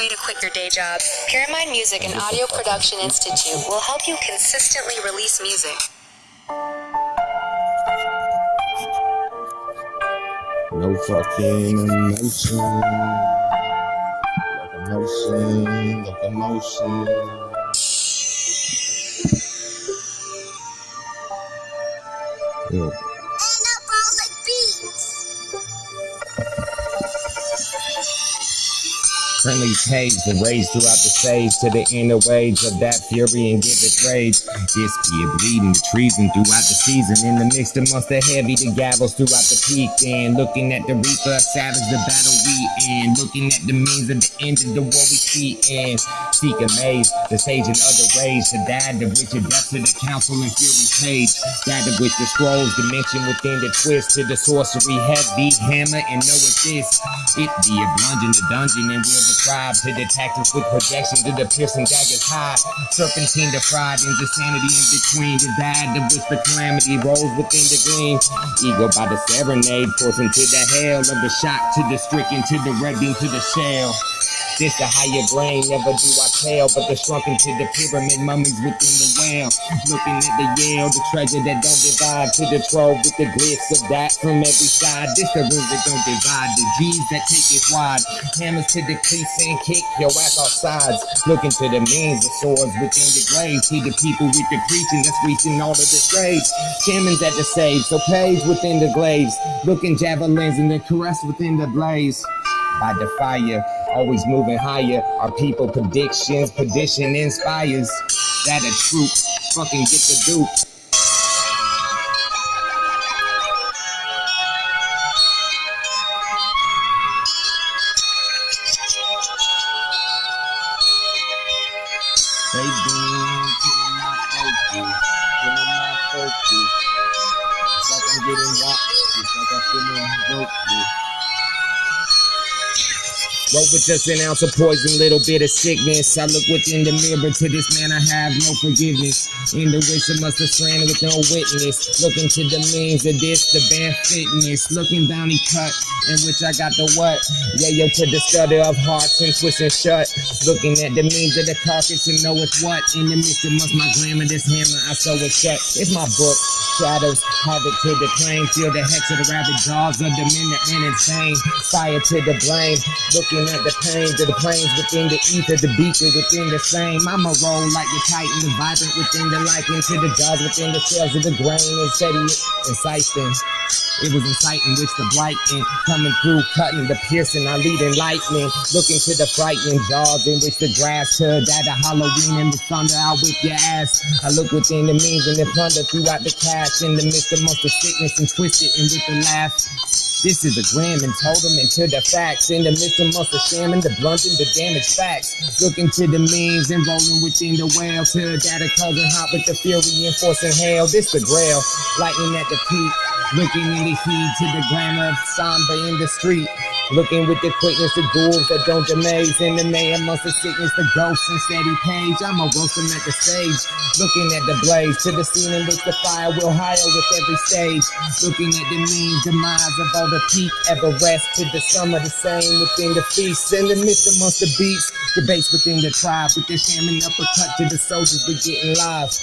way to quit your day job. Pyramind Music and Audio Production Institute will help you consistently release music. No fucking emotion. Locomotion, locomotion. Yeah. Friendly page the rage throughout the stage to the inner wage of that fury and give it rage. This be a bleeding the treason throughout the season. In the mix amongst the heavy, the gavels throughout the peak. And looking at the reaper, savage the battle we in. Looking at the means of the end of the war we see in. Seek amaze, the sage and other rage. To dad of which a death to the council and fury page. That of which the scrolls dimension within the twist to the sorcery heavy hammer. And know it this. It be a bludgeon the dungeon and will to the tactics with projection to the piercing daggers high. Serpentine fried into sanity in between. The dad of which the calamity rolls within the green. Ego by the serenade, forcing to the hell of the shock to the stricken to the red beam to the shell. This a higher brain, never do I tell, but the shrunken into the pyramid mummies within the whale. Looking at the Yale, the treasure that don't divide to the trove with the glyphs of that from every side. This the rooms that don't divide, the G's that take it wide. Hammers to the cleats and kick your ass off sides. Looking to the means the swords within the grave. See the people with the preaching that's reaching all of the graves. Shamans at the save, so page within the glaives. Looking javelins and the caress within the blaze by the fire, always moving higher. Our people predictions, perdition inspires. That a troop, fucking get the dupe. They been killing my focus, killing my focus. It's like I'm getting watched, it's like I'm feeling broke. Roll with just an ounce of poison, little bit of sickness. I look within the mirror to this man, I have no forgiveness. In the wisdom must have stranded with no witness. Looking to the means of this, the band fitness. Looking bounty cut, in which I got the what? Yeah, yo, to the study of hearts and twisting shut. Looking at the means of the carcass and know it's what. In the midst of must my glamour, this hammer, I sew it shut. It's my book. Shadows, havoc to the claim. Feel the hex of the rabbit jaws of the men that insane. Fire to the blame. Looking at the pains of the planes within the ether, the beaker within the same. I'ma roll like the titan, the vibrant within the liking to the jaws within the cells of the grain and steady inciting. It was inciting which the blighting coming through, cutting the piercing, I leading lightning, looking to the frightening jaws in which the grass to that a Halloween and the thunder I whip your ass. I look within the means and the plunder throughout the cash in the midst amongst the sickness and twisted and with the laugh. This is a grim and told totem into the facts. In the midst amongst the shaman, the blunting, the damaged facts. Looking to the means and rolling within the whale. To the data causing hot with the fury enforcing hell. This the grail. Lightning at the peak. Looking in the heat to the glamour of samba in the street. Looking with the quickness of ghouls that don't amaze. In the May amongst the sickness, the ghosts and steady page. I'ma roast them at the stage. Looking at the blaze to the scene in which the fire will higher with every stage. Looking at the mean demise of all the peak ever rest to the summer the same within the feast. In the midst amongst the beats, the base within the tribe with the shaman uppercut to the soldiers we getting live.